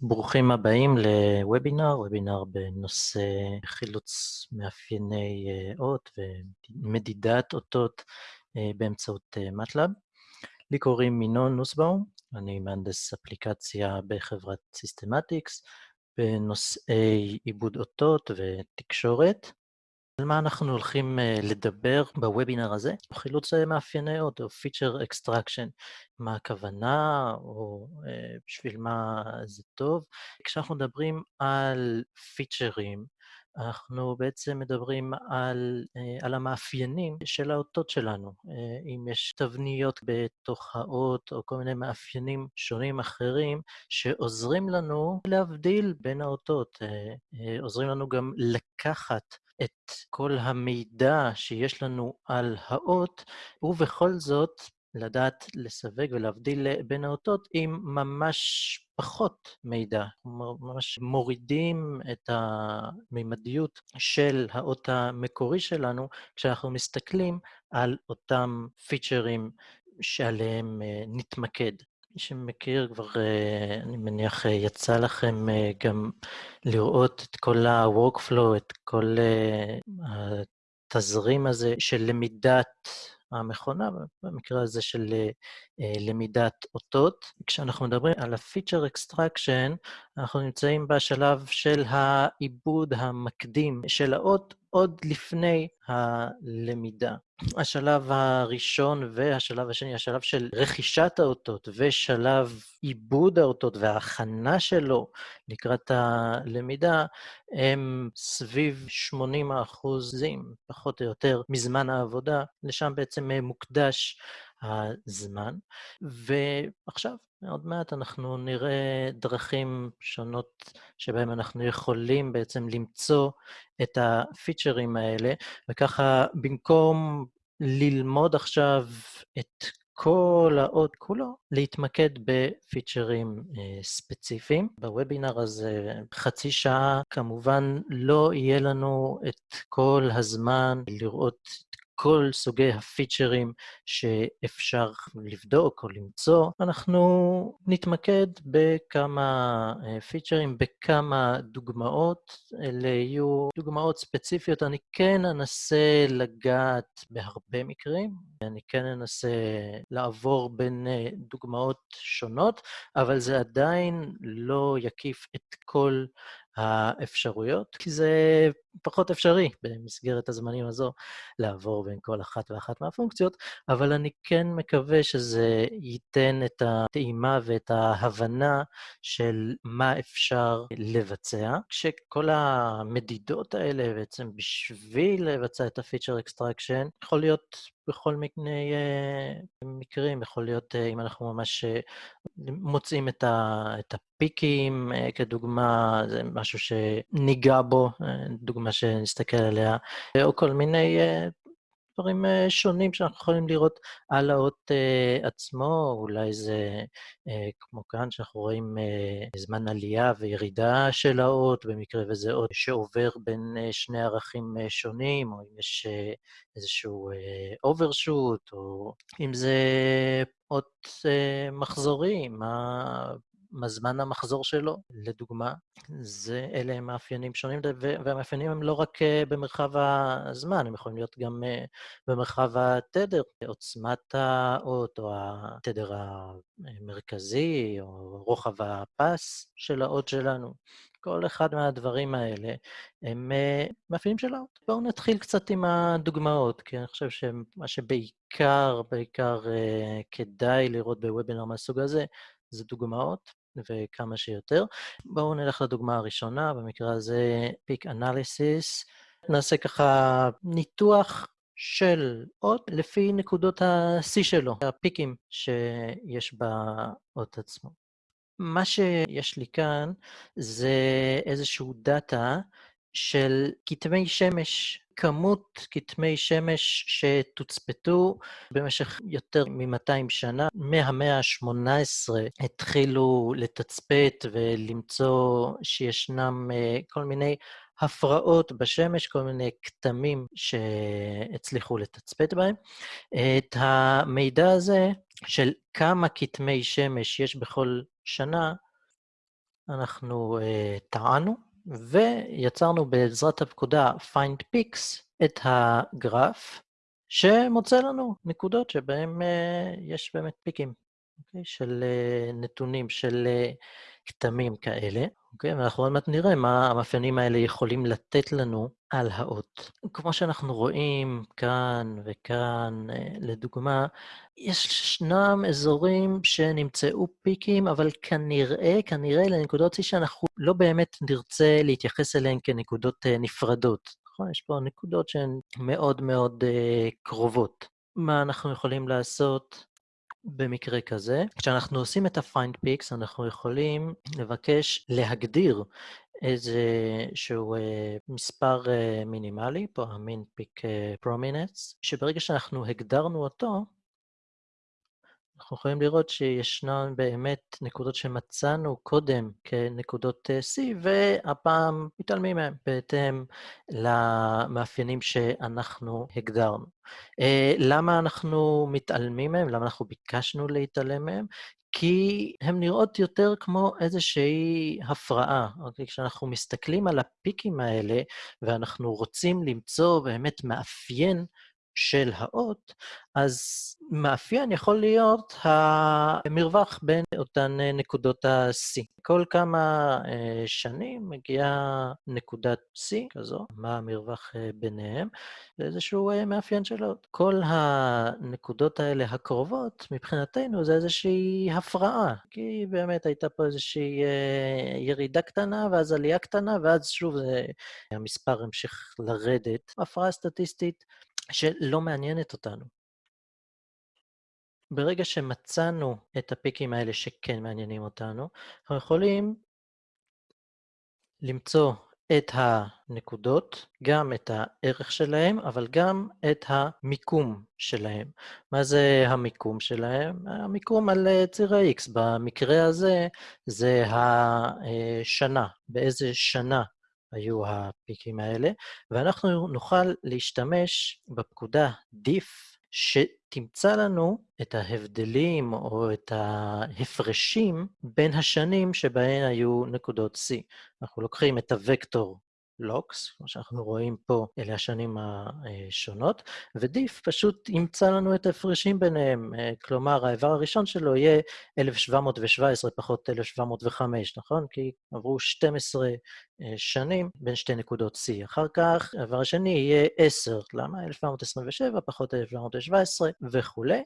ברוכים הבאים לוובינר, וובינר בנושא חילוץ מאפייני אות ומדידת אותות באמצעות MATLAB. לי קוראים ינון נוסבאום, אני מהנדס אפליקציה בחברת Systematics בנושאי עיבוד אותות ותקשורת. על מה אנחנו הולכים לדבר בוובינר הזה? חילוץ מאפייני אות או Feature Extraction. מה הכוונה או בשביל מה זה טוב? כשאנחנו מדברים על פיצ'רים, אנחנו בעצם מדברים על המאפיינים של האותות שלנו. אם יש תבניות בתוך האות או כל מיני מאפיינים שונים אחרים שעוזרים לנו להבדיל בין האותות, עוזרים לנו גם לקחת את כל המידע שיש לנו על האות, ובכל זאת לדעת לסווג ולהבדיל בין האותות עם ממש פחות מידע. ממש מורידים את המימדיות של האות המקורי שלנו כשאנחנו מסתכלים על אותם פיצ'רים שעליהם נתמקד. מי שמכיר כבר, אני מניח, יצא לכם גם לראות את כל ה-workflow, את כל התזרים הזה של למידת המכונה, במקרה הזה של למידת אותות. כשאנחנו מדברים על ה-feature extraction, אנחנו נמצאים בשלב של העיבוד המקדים של האות עוד לפני הלמידה. השלב הראשון והשלב השני, השלב של רכישת האותות ושלב עיבוד האותות וההכנה שלו לקראת הלמידה, הם סביב 80 אחוזים, פחות או יותר, מזמן העבודה. לשם בעצם מוקדש הזמן. ועכשיו, עוד מעט אנחנו נראה דרכים שונות שבהן אנחנו יכולים בעצם למצוא את הפיצ'רים האלה, וככה במקום ללמוד עכשיו את כל האות כולו, להתמקד בפיצ'רים ספציפיים. בוובינר הזה, חצי שעה, כמובן לא יהיה לנו את כל הזמן לראות את כל סוגי הפיצ'רים שאפשר לבדוק או למצוא. אנחנו נתמקד בכמה פיצ'רים, בכמה דוגמאות. אלה יהיו דוגמאות ספציפיות. אני כן אנסה לגעת בהרבה מקרים, אני כן אנסה לעבור בין דוגמאות שונות, אבל זה עדיין לא יקיף את כל האפשרויות, כי זה פחות אפשרי במסגרת הזמנים הזו לעבור בין כל אחת ואחת מהפונקציות, אבל אני כן מקווה שזה ייתן את הטעימה ואת ההבנה של מה אפשר לבצע, כשכל המדידות האלה בעצם בשביל לבצע את ה-feature extraction, יכול להיות בכל מיני מקרים, יכול להיות אם אנחנו ממש מוצאים את הפיקים, כדוגמה, זה משהו שניגע בו, דוגמה מה שנסתכל עליה, או כל מיני דברים שונים שאנחנו יכולים לראות על האות עצמו, אולי זה כמו כאן, שאנחנו רואים זמן עלייה וירידה של האות, במקרה וזה אות שעובר בין שני ערכים שונים, או אם יש איזשהו overshoot, או אם זה אות מחזורי, מה... מה זמן המחזור שלו, לדוגמה. זה, אלה הם מאפיינים שונים, והמאפיינים הם לא רק במרחב הזמן, הם יכולים להיות גם במרחב התדר, עוצמת האות, או התדר המרכזי, או רוחב הפס של האות שלנו. כל אחד מהדברים האלה הם מאפיינים של האות. בואו נתחיל קצת עם הדוגמאות, כי אני חושב שמה שבעיקר, בעיקר כדאי לראות בוובינר מהסוג הזה, זה דוגמאות, וכמה שיותר. בואו נלך לדוגמה הראשונה, במקרה הזה Peak Analysis. נעשה ככה ניתוח של אות לפי נקודות ה-C שלו, הפיקים שיש באות עצמו. מה שיש לי כאן זה איזשהו דאטה של כתמי שמש כמות כתמי שמש שתוצפתו במשך יותר מ-200 שנה. מהמאה ה-18 התחילו לתצפת ולמצוא שישנם כל מיני הפרעות בשמש, כל מיני כתמים שהצליחו לתצפת בהם. את המידע הזה של כמה כתמי שמש יש בכל שנה, אנחנו uh, טענו, ויצרנו בעזרת הפקודה find peaks את הגרף, שמוצא לנו נקודות שבהן uh, יש באמת פיקים, okay, אוקיי? של uh, נתונים, של uh, כתמים כאלה. אוקיי? ואנחנו עוד מעט נראה מה המאפיינים האלה יכולים לתת לנו על האות. כמו שאנחנו רואים כאן וכאן, אה, לדוגמה, ישנם אזורים שנמצאו פיקים, אבל כנראה, כנראה לנקודות C שאנחנו לא באמת נרצה להתייחס אליהן כנקודות אה, נפרדות. נכון? יש פה נקודות שהן מאוד מאוד uh, קרובות. מה אנחנו יכולים לעשות? במקרה כזה. כשאנחנו עושים את ה-find picks, אנחנו יכולים לבקש להגדיר איזשהו uh, מספר uh, מינימלי, פה ה-min pick uh, prominence, שברגע שאנחנו הגדרנו אותו, אנחנו יכולים לראות שישנן באמת נקודות שמצאנו קודם כנקודות C, והפעם מתעלמים מהן בהתאם למאפיינים שאנחנו הגדרנו. למה אנחנו מתעלמים מהם? למה אנחנו ביקשנו להתעלם מהם? כי הן נראות יותר כמו איזושהי הפרעה. אוקיי? כשאנחנו מסתכלים על הפיקים האלה, ואנחנו רוצים למצוא באמת מאפיין של האות, אז מאפיין יכול להיות המרווח בין אותן נקודות ה-C. כל כמה שנים מגיעה נקודת C כזו, מה המרווח ביניהם, זה איזשהו מאפיין של האות. כל הנקודות האלה הקרובות, מבחינתנו זה איזושהי הפרעה, כי באמת הייתה פה איזושהי ירידה קטנה, ואז עלייה קטנה, ואז שוב המספר המשיך לרדת. הפרעה סטטיסטית שלא מעניינת אותנו. ברגע שמצאנו את הפיקים האלה שכן מעניינים אותנו, אנחנו יכולים למצוא את הנקודות, גם את הערך שלהם, אבל גם את המיקום שלהם. מה זה המיקום שלהם? המיקום על ציר ה-X. במקרה הזה זה השנה, באיזה שנה היו הפיקים האלה, ואנחנו נוכל להשתמש בפקודה diff, שתמצא לנו את ההבדלים או את ההפרשים בין השנים שבהן היו נקודות C. אנחנו לוקחים את הוקטור לוקס, כמו שאנחנו רואים פה, אלה השנים השונות, ודיף פשוט ימצא לנו את ההפרשים ביניהם. כלומר, האיבר הראשון שלו יהיה 1717 פחות 1705, נכון? כי עברו 12 שנים בין שתי נקודות C. אחר כך, האיבר השני יהיה 10. למה? 1727 פחות 1717 וכולי.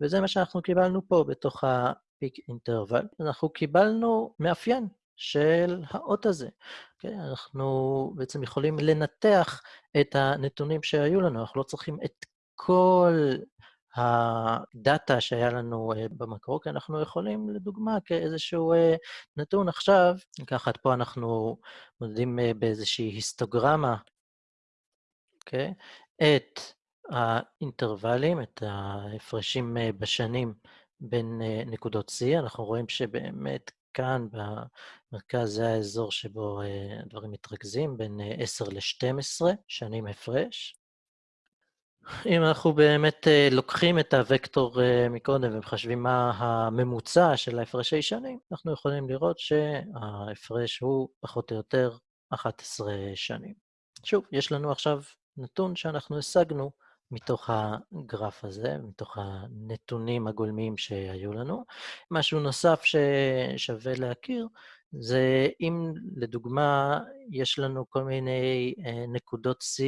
וזה מה שאנחנו קיבלנו פה בתוך ה-peak interval. אנחנו קיבלנו מאפיין של האות הזה. אוקיי? אנחנו בעצם יכולים לנתח את הנתונים שהיו לנו, אנחנו לא צריכים את כל הדאטה שהיה לנו במקרו, כי אנחנו יכולים, לדוגמה, כאיזשהו נתון עכשיו, לקחת פה אנחנו מודדים באיזושהי היסטוגרמה, אוקיי? Okay, את האינטרוולים, את ההפרשים בשנים בין נקודות C. אנחנו רואים שבאמת כאן במרכז זה האזור שבו הדברים מתרכזים, בין 10 ל-12 שנים הפרש. אם אנחנו באמת לוקחים את הוקטור מקודם ומחשבים מה הממוצע של ההפרשי שנים, אנחנו יכולים לראות שההפרש הוא פחות או יותר 11 שנים. שוב, יש לנו עכשיו נתון שאנחנו השגנו מתוך הגרף הזה, מתוך הנתונים הגולמיים שהיו לנו. משהו נוסף ששווה להכיר, זה אם לדוגמה יש לנו כל מיני אה, נקודות C,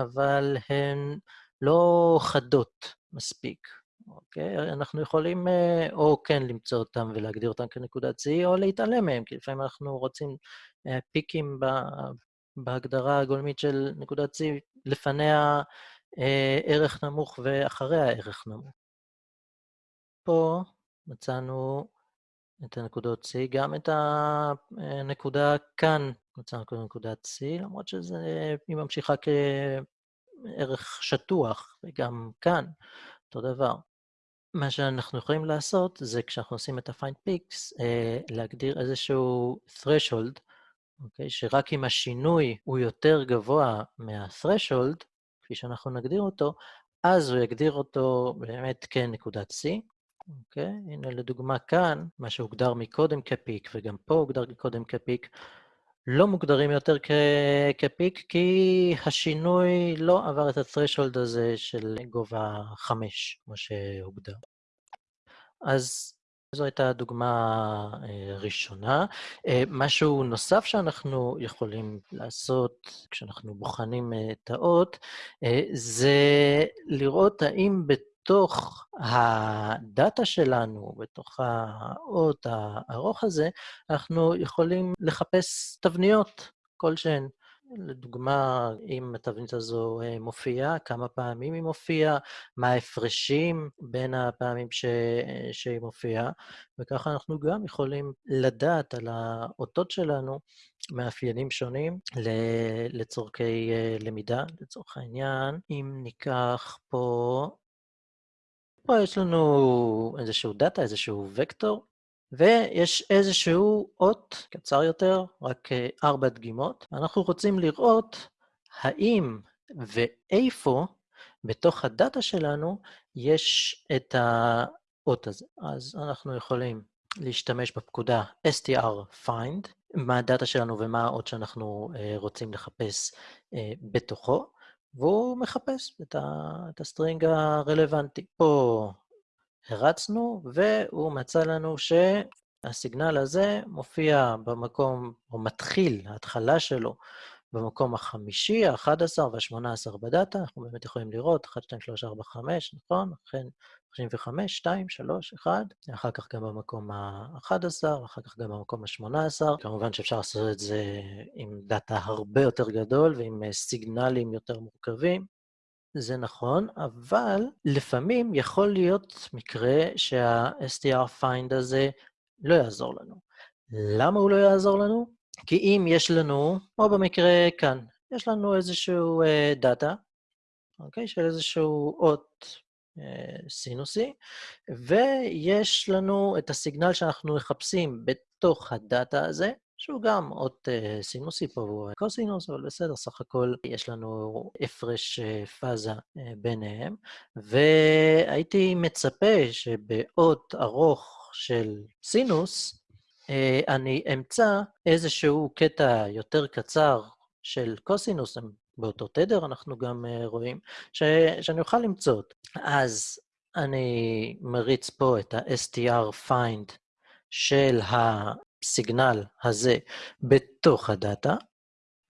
אבל הן לא חדות מספיק, אוקיי? אנחנו יכולים אה, או כן למצוא אותן ולהגדיר אותן כנקודת C, או להתעלם מהן, כי לפעמים אנחנו רוצים אה, פיקים בהגדרה הגולמית של נקודת C, לפניה ערך נמוך ואחריה ערך נמוך. פה מצאנו את הנקודות C, גם את הנקודה כאן מצאנו כנקודת C, למרות שזה, היא ממשיכה כערך שטוח, וגם כאן, אותו דבר. מה שאנחנו יכולים לעשות זה כשאנחנו עושים את ה-find peaks, אה, להגדיר איזשהו threshold, אוקיי? שרק אם השינוי הוא יותר גבוה מה-threshold, כפי שאנחנו נגדיר אותו, אז הוא יגדיר אותו באמת כנקודת C. אוקיי? הנה לדוגמה כאן, מה שהוגדר מקודם כפיק, וגם פה הוגדר קודם כפיק, לא מוגדרים יותר כפיק, כי השינוי לא עבר את ה-threshold הזה של גובה 5, כמו שהוגדר. אז זו הייתה דוגמה ראשונה. משהו נוסף שאנחנו יכולים לעשות כשאנחנו בוחנים תאות, זה לראות האם בתוך הדאטה שלנו, בתוך האות הארוך הזה, אנחנו יכולים לחפש תבניות כלשהן. לדוגמה, אם התבנית הזו מופיעה, כמה פעמים היא מופיעה, מה ההפרשים בין הפעמים ש... שהיא מופיעה, וככה אנחנו גם יכולים לדעת על האותות שלנו מאפיינים שונים לצורכי למידה. לצורך העניין, אם ניקח פה... פה יש לנו איזשהו דאטה, איזשהו וקטור, ויש איזשהו אות קצר יותר, רק ארבע דגימות. אנחנו רוצים לראות האם ואיפה בתוך הדאטה שלנו יש את האות הזה. אז אנחנו יכולים להשתמש בפקודה str-find, מה הדאטה שלנו ומה האות שאנחנו רוצים לחפש בתוכו, והוא מחפש את ה string הרלוונטי. פה הרצנו, והוא מצא לנו שהסיגנל הזה מופיע במקום, או מתחיל, ההתחלה שלו, במקום החמישי, ה-11 וה-18 בדאטה. אנחנו באמת יכולים לראות, 1, 2, 3, 4, 5, נכון? אכן, 35, 2, 3, 1, אחר כך גם במקום ה-11, אחר כך גם במקום ה-18. כמובן שאפשר לעשות את זה עם דאטה הרבה יותר גדול ועם סיגנלים יותר מורכבים. זה נכון, אבל לפעמים יכול להיות מקרה שה-str-find הזה לא יעזור לנו. למה הוא לא יעזור לנו? כי אם יש לנו, או במקרה כאן, יש לנו איזשהו דאטה, אוקיי? של איזשהו אות סינוסי, ויש לנו את הסיגנל שאנחנו מחפשים בתוך הדאטה הזה, שהוא גם אות סינוסי פה, הוא קוסינוס, אבל בסדר, סך הכל יש לנו הפרש פאזה ביניהם, והייתי מצפה שבאות ארוך של סינוס, אני אמצא איזשהו קטע יותר קצר של קוסינוס, באותו תדר אנחנו גם רואים, ש... שאני אוכל למצוא אותו. אז אני מריץ פה את ה-str-find של הסיגנל הזה בתוך הדאטה,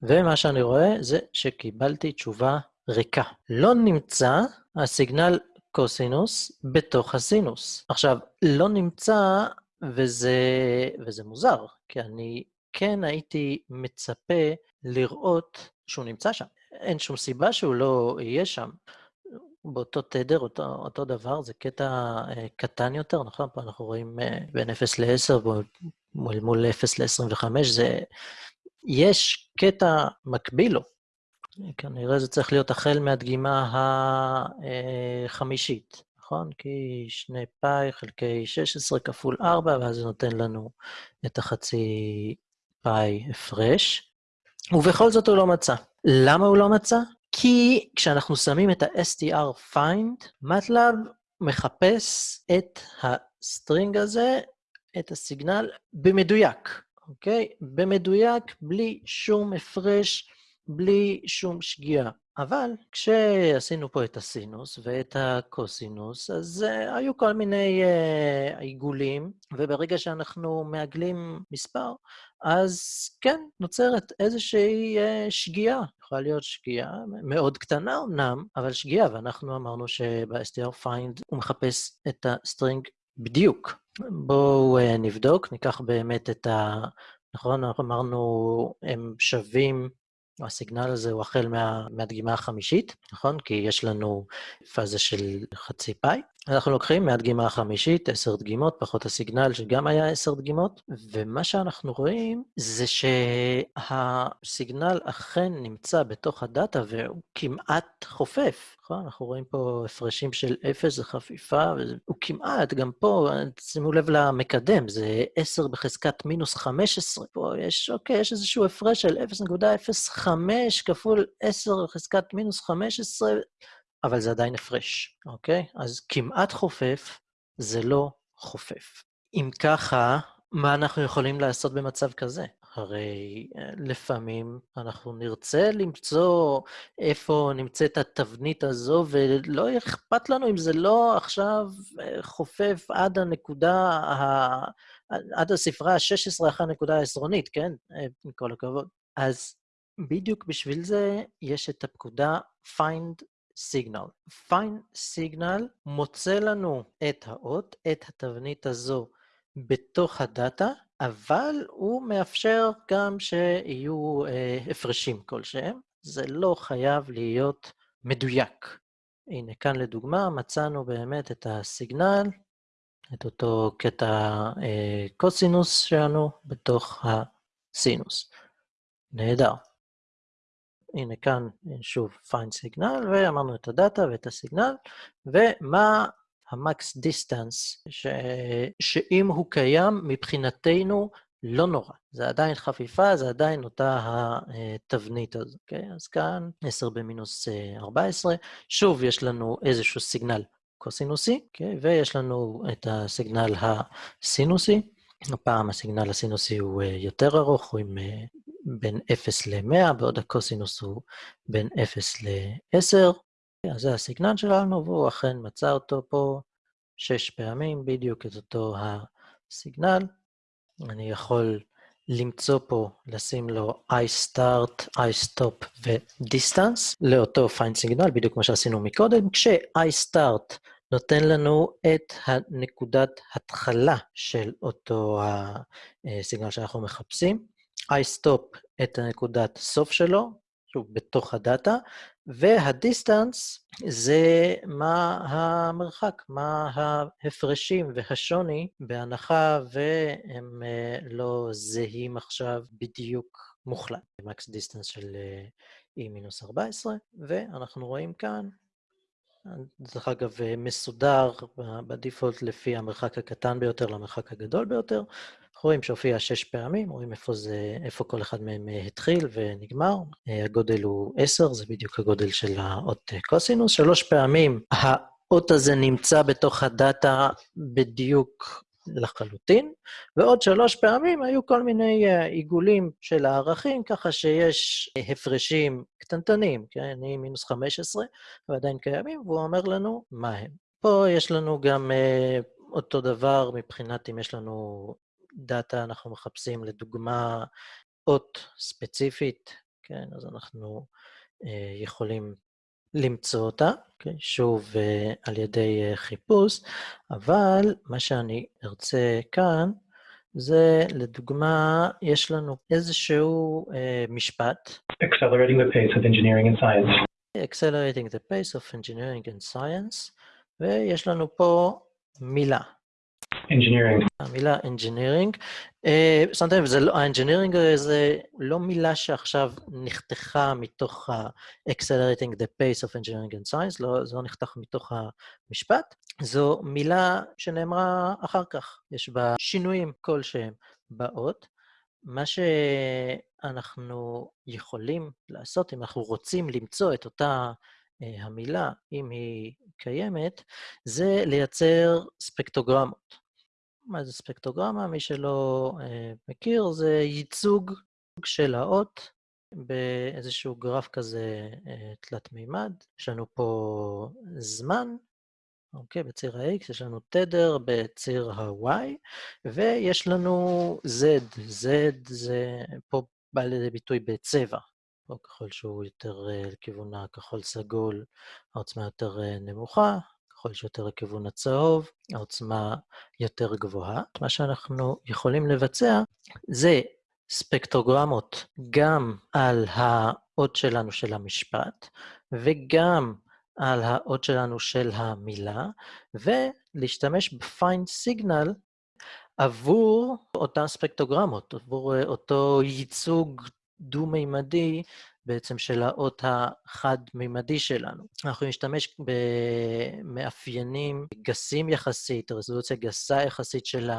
ומה שאני רואה זה שקיבלתי תשובה ריקה. לא נמצא הסיגנל קוסינוס בתוך הסינוס. עכשיו, לא נמצא, וזה, וזה מוזר, כי אני כן הייתי מצפה לראות שהוא נמצא שם. אין שום סיבה שהוא לא יהיה שם. באותו תדר, אותו, אותו דבר, זה קטע אה, קטן יותר, נכון? פה אנחנו רואים אה, בין 0 ל-10 מול, מול 0 ל-25, זה... יש קטע מקביל לו. כנראה זה צריך להיות החל מהדגימה החמישית, נכון? כי 2 פאי חלקי 16 כפול 4, ואז זה נותן לנו את החצי פאי הפרש. ובכל זאת הוא לא מצא. למה הוא לא מצא? כי כשאנחנו שמים את ה-str find, MATLAB מחפש את ה string הזה, את הסיגנל, במדויק, אוקיי? במדויק, בלי שום הפרש, בלי שום שגיאה. אבל כשעשינו פה את הסינוס ואת הקוסינוס, אז אה, היו כל מיני אה, עיגולים, וברגע שאנחנו מעגלים מספר, אז כן, נוצרת איזושהי אה, שגיאה. יכולה להיות שגיאה מאוד קטנה אמנם, אבל שגיאה, ואנחנו אמרנו שב-str find הוא מחפש את ה string בדיוק. בואו אה, נבדוק, ניקח באמת את ה... נכון, אנחנו אמרנו, הם שווים הסיגנל הזה הוא החל מה, מהדגימה החמישית, נכון? כי יש לנו פאזה של חצי פאי. אנחנו לוקחים מהדגימה החמישית עשר דגימות, פחות הסיגנל שגם היה עשר דגימות, ומה שאנחנו רואים זה שהסיגנל אכן נמצא בתוך הדאטה והוא כמעט חופף. נכון? אנחנו רואים פה הפרשים של אפס, זה חפיפה, והוא כמעט, גם פה, שימו לב למקדם, זה 10 בחזקת מינוס 15. פה יש, אוקיי, יש איזשהו הפרש של 0.05 כפול 10 בחזקת מינוס 15, אבל זה עדיין הפרש, אוקיי? אז כמעט חופף, זה לא חופף. אם ככה, מה אנחנו יכולים לעשות במצב כזה? הרי אה, לפעמים אנחנו נרצה למצוא איפה נמצאת התבנית הזו, ולא אכפת לנו אם זה לא עכשיו אה, חופף עד הנקודה, ה... עד הספרה ה-16 אחרי הנקודה העשרונית, כן? אה, עם כל הכבוד. אז בדיוק בשביל זה יש את הפקודה find signal. find signal מוצא לנו את האות, את התבנית הזו בתוך הדאטה, אבל הוא מאפשר גם שיהיו אה, הפרשים כלשהם. זה לא חייב להיות מדויק. הנה, כאן לדוגמה, מצאנו באמת את הסיגנל, את אותו קטע אה, קוסינוס שלנו בתוך הסינוס. נהדר. הנה כאן שוב find signal, ואמרנו את הדאטה ואת הסיגנל, ומה ה max distance, ש... שאם הוא קיים, מבחינתנו לא נורא. זה עדיין חפיפה, זה עדיין אותה התבנית הזו, אוקיי? אז כאן 10 במינוס 14. שוב, יש לנו איזשהו סיגנל קוסינוסי, אוקיי? ויש לנו את הסיגנל הסינוסי. הפעם הסיגנל הסינוסי הוא אה, יותר ארוך, הוא עם אה, בין 0 ל-100, בעוד הקוסינוס הוא בין 0 ל-10. אז זה הסיגנל שלנו, והוא אכן מצא אותו פה שש פעמים, בדיוק את אותו הסיגנל. אני יכול למצוא פה, לשים לו iStart, iStop ו-Distance לאותו find signal, בדיוק כמו שעשינו מקודם, כש-iStart נותן לנו את הנקודת התחלה של אותו הסיגנל שאנחנו מחפשים, iStop את הנקודת סוף שלו, שוב, בתוך הדאטה, וה distance זה מה המרחק, מה ההפרשים והשוני, בהנחה והם אה, לא זהים עכשיו בדיוק מוחלט. max distance של E מינוס 14, ואנחנו רואים כאן, דרך אגב, מסודר בדיפולט לפי המרחק הקטן ביותר למרחק הגדול ביותר, רואים שהופיע שש פעמים, רואים איפה, זה, איפה כל אחד מהם אה, התחיל ונגמר. אה, הגודל הוא עשר, זה בדיוק הגודל של האות אה, קוסינוס. שלוש פעמים האות הזה נמצא בתוך הדאטה בדיוק לחלוטין, ועוד שלוש פעמים היו כל מיני עיגולים של הערכים, ככה שיש הפרשים קטנטנים, כן, היא מינוס 15, ועדיין קיימים, והוא אומר לנו מה הם. פה יש לנו גם אותו דבר מבחינת אם יש לנו דאטה אנחנו מחפשים לדוגמה אות ספציפית, כן, אז אנחנו אה, יכולים למצוא אותה, כן, שוב אה, על ידי אה, חיפוש, אבל מה שאני ארצה כאן, זה לדוגמה, יש לנו איזשהו אה, משפט. Accelerating the pace of engineering and science. Accelerating the pace of engineering and science, ויש לנו פה מילה. Engineering. המילה engineering. Uh, שמתם לב, לא, ה-engineering זה לא מילה שעכשיו נחתכה מתוך ה-accelerating the pace of engineering and science, לא, זה לא נחתך מתוך המשפט, זו מילה שנאמרה אחר כך, יש בה שינויים כלשהם באות. מה שאנחנו יכולים לעשות, אם אנחנו רוצים למצוא את אותה uh, המילה, אם היא קיימת, זה לייצר ספקטוגרמות. מה זה ספקטוגרמה? מי שלא אה, מכיר, זה ייצוג של האות באיזשהו גרף כזה אה, תלת מימד. יש לנו פה זמן, אוקיי, בציר ה-x, יש לנו תדר בציר ה-y, ויש לנו z. z זה פה בא לידי ביטוי בצבע. פה ככל שהוא יותר אה, לכיוון הכחול-סגול, העוצמה יותר אה, נמוכה, ככל שיותר לכיוון הצהוב, העוצמה יותר גבוהה. מה שאנחנו יכולים לבצע זה ספקטרוגרמות גם על האות שלנו של המשפט, וגם על האות שלנו של המילה, ולהשתמש ב-find signal עבור אותן ספקטרוגרמות, עבור אותו ייצוג דו-מימדי בעצם של האות החד-מימדי שלנו. אנחנו נשתמש במאפיינים גסים יחסית, רזולוציה גסה יחסית של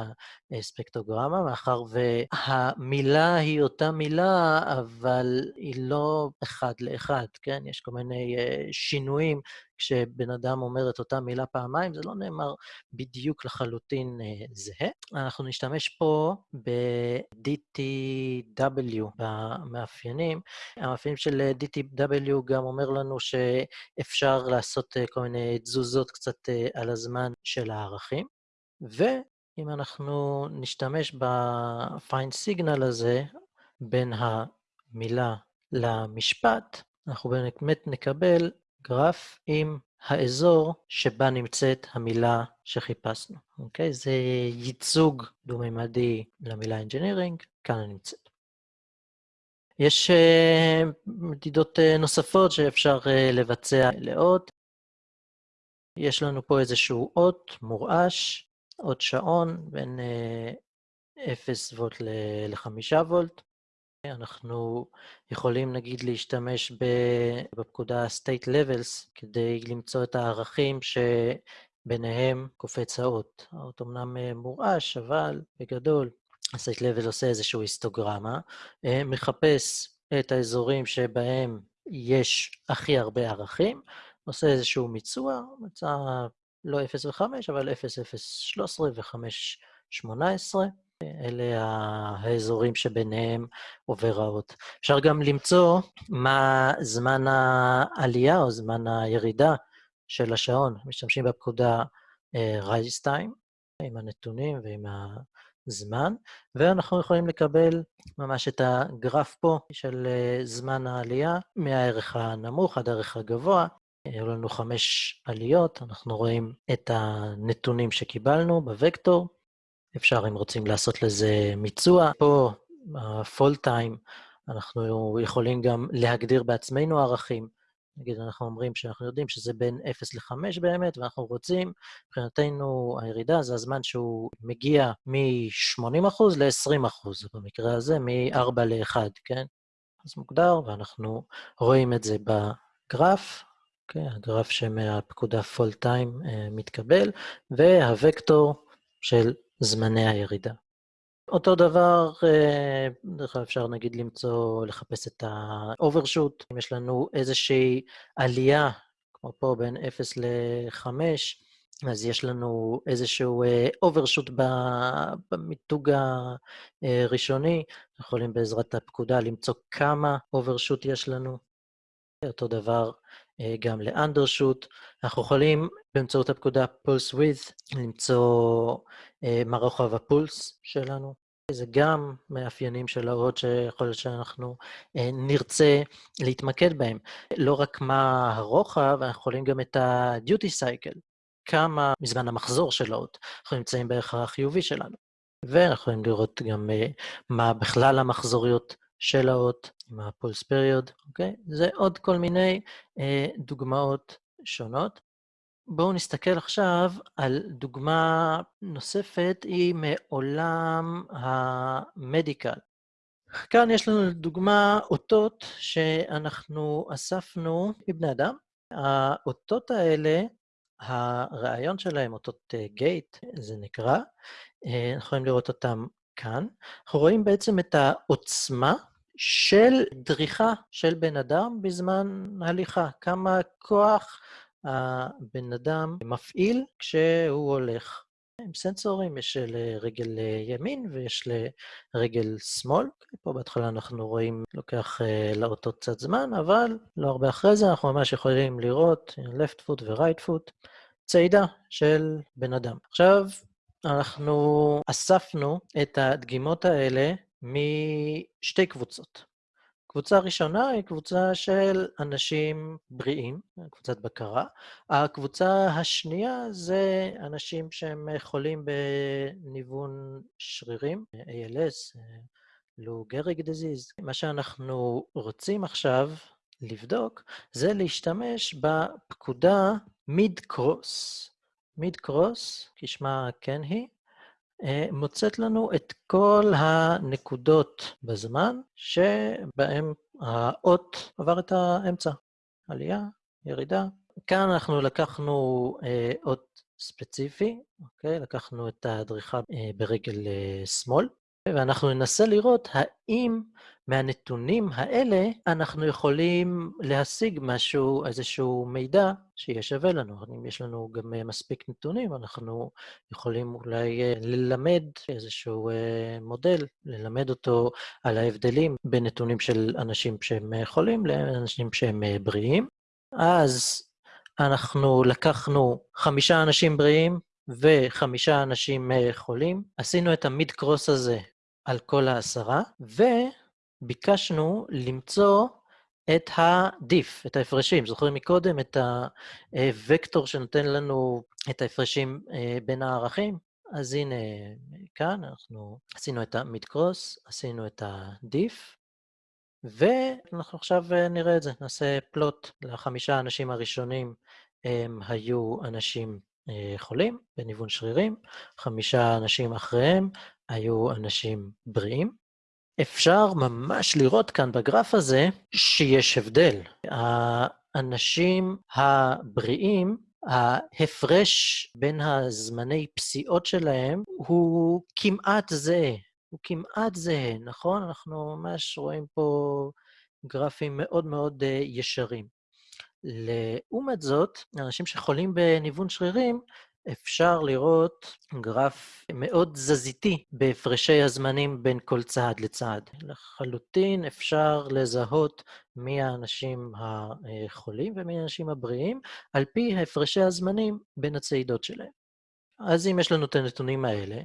הספקטרוגרמה, מאחר והמילה היא אותה מילה, אבל היא לא אחד לאחד, כן? יש כל מיני שינויים כשבן אדם אומר את אותה מילה פעמיים, זה לא נאמר בדיוק לחלוטין זהה. אנחנו נשתמש פה ב-DTW במאפיינים. המאפיינים של DTW גם אומר לנו שאפשר לעשות כל מיני תזוזות קצת על הזמן של הערכים. ואם אנחנו נשתמש ב-find signal הזה בין המילה למשפט, אנחנו באמת נקבל גרף עם האזור שבה נמצאת המילה שחיפשנו, אוקיי? זה ייצוג דו-מימדי למילה engineering, כאן היא נמצאת. יש uh, מדידות uh, נוספות שאפשר uh, לבצע לאות. יש לנו פה איזשהו אות מורעש, אות שעון בין uh, 0 וולט ל-5 וולט. אנחנו יכולים נגיד להשתמש בפקודה state levels כדי למצוא את הערכים שביניהם קופץ האות. האות אמנם מורעש, אבל בגדול ה-state level עושה איזושהי היסטוגרמה, מחפש את האזורים שבהם יש הכי הרבה ערכים, עושה איזשהו מיצוע, מצא לא 0 ו-5, אבל 0, 0, 13 ו-5, 18. אלה האזורים שביניהם עובר האות. אפשר גם למצוא מה זמן העלייה או זמן הירידה של השעון. משתמשים בפקודה rise time, עם הנתונים ועם הזמן, ואנחנו יכולים לקבל ממש את הגרף פה של זמן העלייה, מהערך הנמוך עד הערך הגבוה. היו לנו חמש עליות, אנחנו רואים את הנתונים שקיבלנו בוקטור, אפשר, אם רוצים, לעשות לזה מיצוע. פה, ה-full time, אנחנו יכולים גם להגדיר בעצמנו ערכים. נגיד, אנחנו אומרים שאנחנו יודעים שזה בין 0 ל-5 באמת, ואנחנו רוצים, מבחינתנו הירידה זה הזמן שהוא מגיע מ-80% ל-20%, במקרה הזה מ-4 ל-1, כן? אז מוגדר, ואנחנו רואים את זה בגרף, okay, אוקיי? הגרף שמהפקודה full time uh, מתקבל, והווקטור של זמני הירידה. אותו דבר, אה, דרך כלל אפשר נגיד למצוא, לחפש את ה-overshoot. אם יש לנו איזושהי עלייה, כמו פה בין 0 ל-5, אז יש לנו איזשהו אה, overshoot במיתוג הראשוני. אנחנו יכולים בעזרת הפקודה למצוא כמה overshoot יש לנו. אותו דבר גם ל-undershoot. אנחנו יכולים באמצעות הפקודה pulse width למצוא אה, מה רוחב הפולס שלנו. זה גם מאפיינים של האות שיכול להיות שאנחנו אה, נרצה להתמקד בהם. לא רק מה הרוחב, אנחנו יכולים גם את ה-duty cycle, כמה מזמן המחזור של האות. אנחנו נמצאים בערך החיובי שלנו. ואנחנו יכולים לראות גם מה בכלל המחזוריות של האות, עם ה-pulse period, אוקיי? זה עוד כל מיני אה, דוגמאות שונות. בואו נסתכל עכשיו על דוגמה נוספת, היא מעולם המדיקל. כאן יש לנו לדוגמה אותות שאנחנו אספנו מבני אדם. האותות האלה, הרעיון שלהם, אותות גייט, זה נקרא, אה, אנחנו יכולים לראות אותם כאן. אנחנו רואים בעצם את העוצמה של דריכה של בן אדם בזמן הליכה, כמה כוח הבן אדם מפעיל כשהוא הולך. עם סנסורים, יש לרגל ימין ויש לרגל שמאל. פה בהתחלה אנחנו רואים, לוקח אה, לאותו קצת זמן, אבל לא הרבה אחרי זה אנחנו ממש יכולים לראות left foot ו-right foot, צעידה של בן אדם. עכשיו, אנחנו אספנו את הדגימות האלה משתי קבוצות. קבוצה ראשונה היא קבוצה של אנשים בריאים, קבוצת בקרה. הקבוצה השנייה זה אנשים שהם חולים בניוון שרירים, ALS, לו גריג. מה שאנחנו רוצים עכשיו לבדוק זה להשתמש בפקודה מיד קרוס. מיד קרוס, כשמה כן היא, מוצאת לנו את כל הנקודות בזמן שבהן האות עבר את האמצע. עלייה, ירידה. כאן אנחנו לקחנו אות ספציפי, אוקיי? לקחנו את הדריכה ברגל שמאל, ואנחנו ננסה לראות האם מהנתונים האלה אנחנו יכולים להשיג משהו, איזשהו מידע שיהיה שווה לנו. אם יש לנו גם מספיק נתונים, אנחנו יכולים אולי ללמד איזשהו מודל, ללמד אותו על ההבדלים בין נתונים של אנשים שהם חולים לאנשים שהם בריאים. אז אנחנו לקחנו חמישה אנשים בריאים וחמישה אנשים חולים, עשינו את המיד-קרוס הזה על כל העשרה, וביקשנו למצוא את ה-diff, את ההפרשים. זוכרים מקודם את הוקטור שנותן לנו את ההפרשים בין הערכים? אז הנה, כאן אנחנו עשינו את ה-mid-cross, עשינו את ה-diff, ואנחנו עכשיו נראה את זה, נעשה פלוט לחמישה האנשים הראשונים, הם היו אנשים חולים בניוון שרירים, חמישה אנשים אחריהם היו אנשים בריאים. אפשר ממש לראות כאן בגרף הזה שיש הבדל. האנשים הבריאים, ההפרש בין הזמני פסיעות שלהם הוא כמעט זהה. הוא כמעט זהה, נכון? אנחנו ממש רואים פה גרפים מאוד מאוד ישרים. לעומת זאת, אנשים שחולים בניוון שרירים, אפשר לראות גרף מאוד תזזיתי בהפרשי הזמנים בין כל צעד לצעד. לחלוטין אפשר לזהות מי האנשים החולים ומי האנשים הבריאים, על פי הפרשי הזמנים בין הצעידות שלהם. אז אם יש לנו את הנתונים האלה,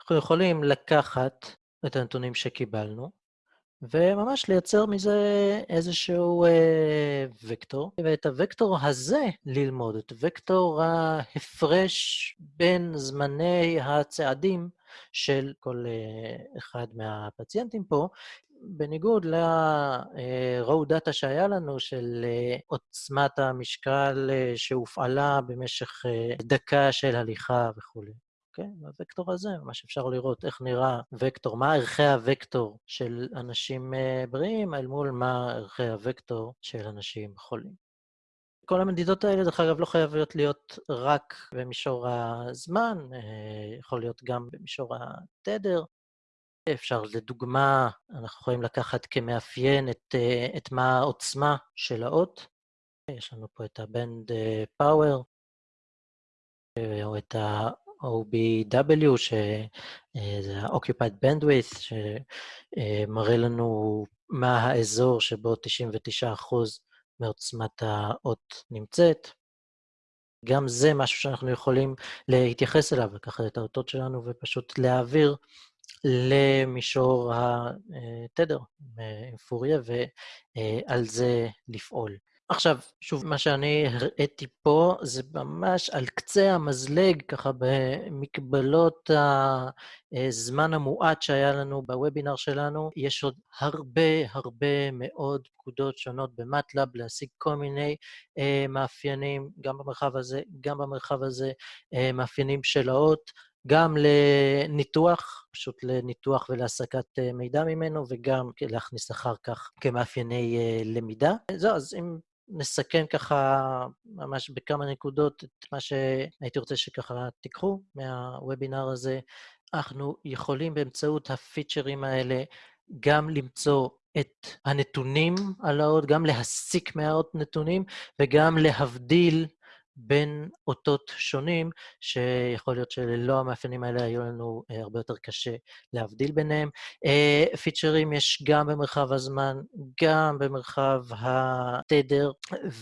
אנחנו יכולים לקחת את הנתונים שקיבלנו, וממש לייצר מזה איזשהו אה, וקטור, ואת הוקטור הזה ללמוד, את וקטור ההפרש בין זמני הצעדים של כל אה, אחד מהפציינטים פה, בניגוד ל-row data שהיה לנו של אה, עוצמת המשקל אה, שהופעלה במשך אה, דקה של הליכה וכולי. אוקיי? בווקטור הזה ממש אפשר לראות איך נראה וקטור, מה ערכי הוקטור של אנשים בריאים אל מול מה ערכי הוקטור של אנשים חולים. כל המדידות האלה, דרך אגב, לא חייבות להיות רק במישור הזמן, יכול להיות גם במישור התדר. אפשר, לדוגמה, אנחנו יכולים לקחת כמאפיין את, את מה העוצמה של האות. יש לנו פה את ה-band power, או את OBW, שזה ה-Occupied Bandwidth, שמראה לנו מה האזור שבו 99% מעוצמת האות נמצאת. גם זה משהו שאנחנו יכולים להתייחס אליו, לקחת את האותות שלנו ופשוט להעביר למישור התדר עם פוריה, ועל זה לפעול. עכשיו, שוב, מה שאני הראיתי פה זה ממש על קצה המזלג, ככה במקבלות הזמן המועט שהיה לנו בוובינר שלנו. יש עוד הרבה הרבה מאוד פקודות שונות במטלאב להשיג כל מיני אה, מאפיינים, גם במרחב הזה, גם במרחב הזה, אה, מאפיינים של האות. גם לניתוח, פשוט לניתוח ולהסקת מידע ממנו, וגם להכניס אחר כך כמאפייני למידה. זהו, אז אם נסכם ככה ממש בכמה נקודות את מה שהייתי רוצה שככה תיקחו מהוובינר הזה. אנחנו יכולים באמצעות הפיצ'רים האלה גם למצוא את הנתונים על האות, גם להסיק מהאות נתונים וגם להבדיל בין אותות שונים, שיכול להיות שללא המאפיינים האלה היו לנו אה, הרבה יותר קשה להבדיל ביניהם. אה, פיצ'רים יש גם במרחב הזמן, גם במרחב התדר,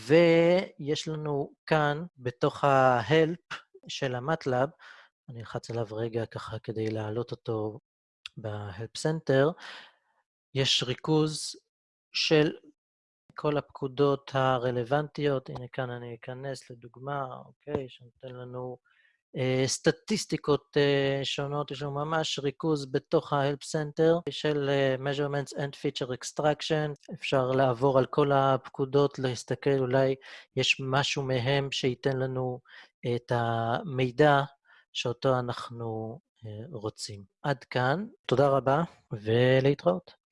ויש לנו כאן, בתוך ה-help של המטלאב, אני אלחץ עליו רגע ככה כדי להעלות אותו ב-help center, יש ריכוז של כל הפקודות הרלוונטיות. הנה, כאן אני אכנס לדוגמה, אוקיי, שנותן לנו אה, סטטיסטיקות אה, שונות. יש לנו ממש ריכוז בתוך ה-Help Center של אה, Measurements and Feature Extraction. אפשר לעבור על כל הפקודות, להסתכל, אולי יש משהו מהם שייתן לנו את המידע שאותו אנחנו רוצים. עד כאן, תודה רבה ולהתראות.